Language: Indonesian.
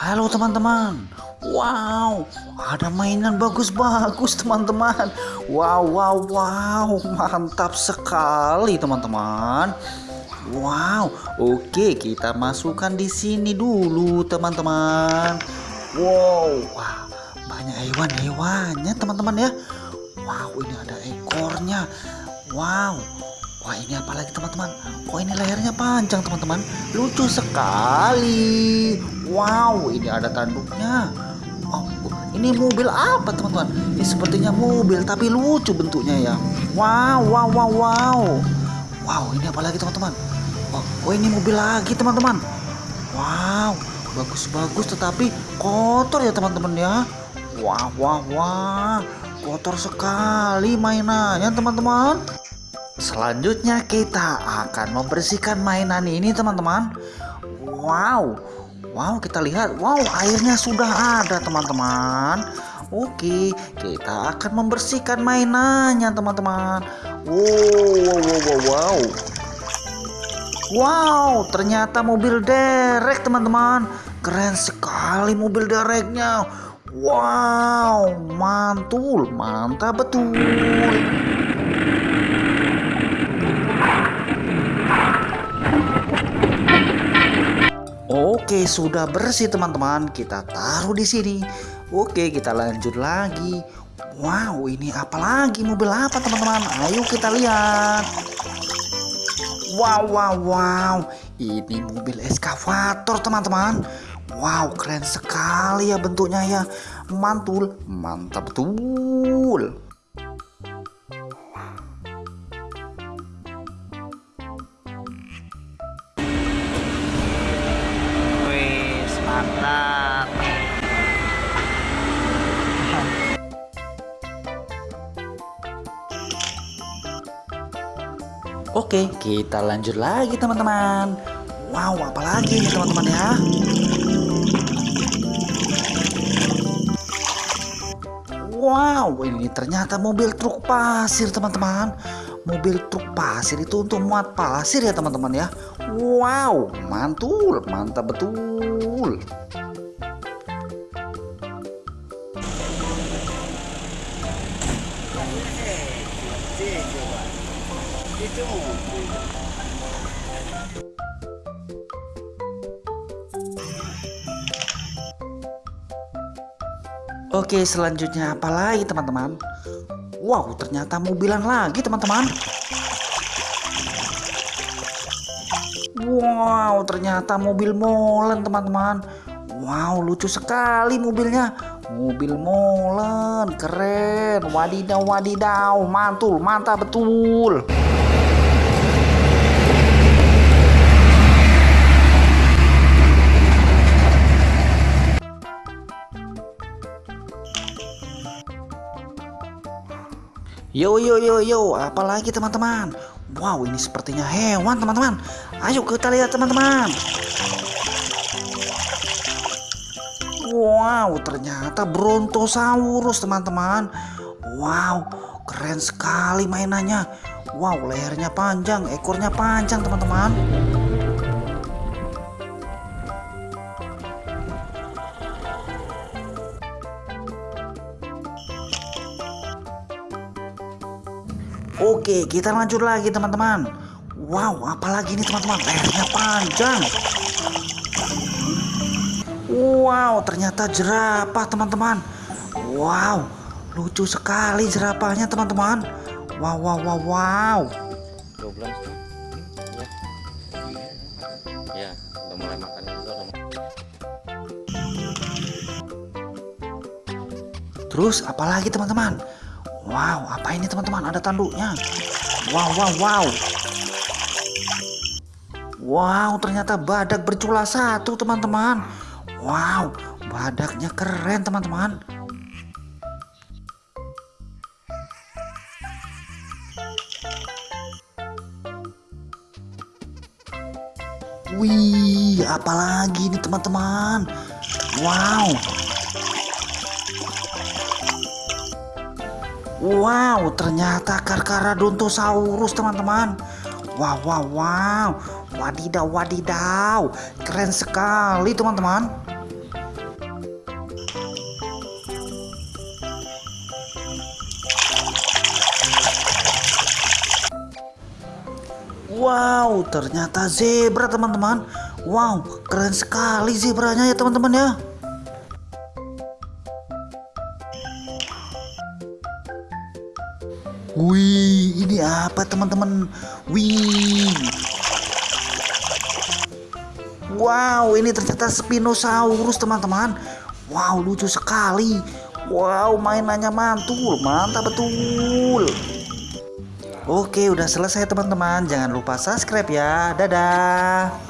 Halo teman-teman. Wow, ada mainan bagus-bagus teman-teman. Wow, wow, wow, mantap sekali teman-teman. Wow, oke kita masukkan di sini dulu teman-teman. Wow, banyak hewan-hewannya teman-teman ya. Wow, ini ada ekornya. Wow, Wah ini apa lagi teman-teman? Kok ini lehernya panjang teman-teman? Lucu sekali. Wow ini ada tanduknya. Oh ini mobil apa teman-teman? Ini sepertinya mobil tapi lucu bentuknya ya. Wow wow wow wow. Wow ini apa lagi teman-teman? Oh, oh ini mobil lagi teman-teman. Wow bagus-bagus tetapi kotor ya teman-teman ya. Wah wah wah. Kotor sekali mainannya teman-teman Selanjutnya kita akan membersihkan mainan ini teman-teman. Wow Wow kita lihat Wow airnya sudah ada teman-teman. Oke kita akan membersihkan mainannya teman-teman. Wow, wow wow wow Wow. Ternyata mobil derek teman-teman. Keren sekali mobil dereknya. Wow mantul mantap betul Oke, sudah bersih teman-teman. Kita taruh di sini. Oke, kita lanjut lagi. Wow, ini apa lagi? Mobil apa teman-teman? Ayo kita lihat. Wow, wow, wow. Ini mobil eskavator teman-teman. Wow, keren sekali ya bentuknya ya. Mantul, mantap betul. Oke, kita lanjut lagi teman-teman. Wow, apalagi nih teman-teman ya? Wow, ini ternyata mobil truk pasir teman-teman. Mobil truk pasir itu untuk muat pasir ya teman-teman ya. Wow, mantul, mantap betul. Oke selanjutnya apa lagi teman-teman? Wow ternyata mobilan lagi teman-teman. Wow ternyata mobil molen teman-teman. Wow lucu sekali mobilnya. Mobil molen keren. Wadidaw wadidaw. Mantul mantap betul Yo yo yo yo, apalagi teman-teman? Wow, ini sepertinya hewan teman-teman. Ayo kita lihat teman-teman. Wow, ternyata Brontosaurus teman-teman. Wow, keren sekali mainannya. Wow, lehernya panjang, ekornya panjang teman-teman. Oke, kita lanjut lagi teman-teman. Wow, apalagi ini teman-teman, lehernya panjang. Wow, ternyata jerapah teman-teman. Wow, lucu sekali jerapahnya teman-teman. Wow, wow, wow, wow. Ya. Ya, udah mulai makan juga. Terus apalagi teman-teman? Wow, apa ini teman-teman? Ada tanduknya. Wow, wow, wow. Wow, ternyata badak bercula satu teman-teman. Wow, badaknya keren teman-teman. Wih, apalagi ini teman-teman? Wow, Wow, ternyata Carcharodontosaurus teman-teman. Wow, wow, wow. Wadidaw, wadidaw. Keren sekali teman-teman. Wow, ternyata zebra teman-teman. Wow, keren sekali zebranya ya teman-teman ya. Wih, ini apa teman-teman? Wih. Wow, ini ternyata Spinosaurus teman-teman. Wow, lucu sekali. Wow, mainannya mantul, mantap betul. Oke, udah selesai teman-teman. Jangan lupa subscribe ya. Dadah.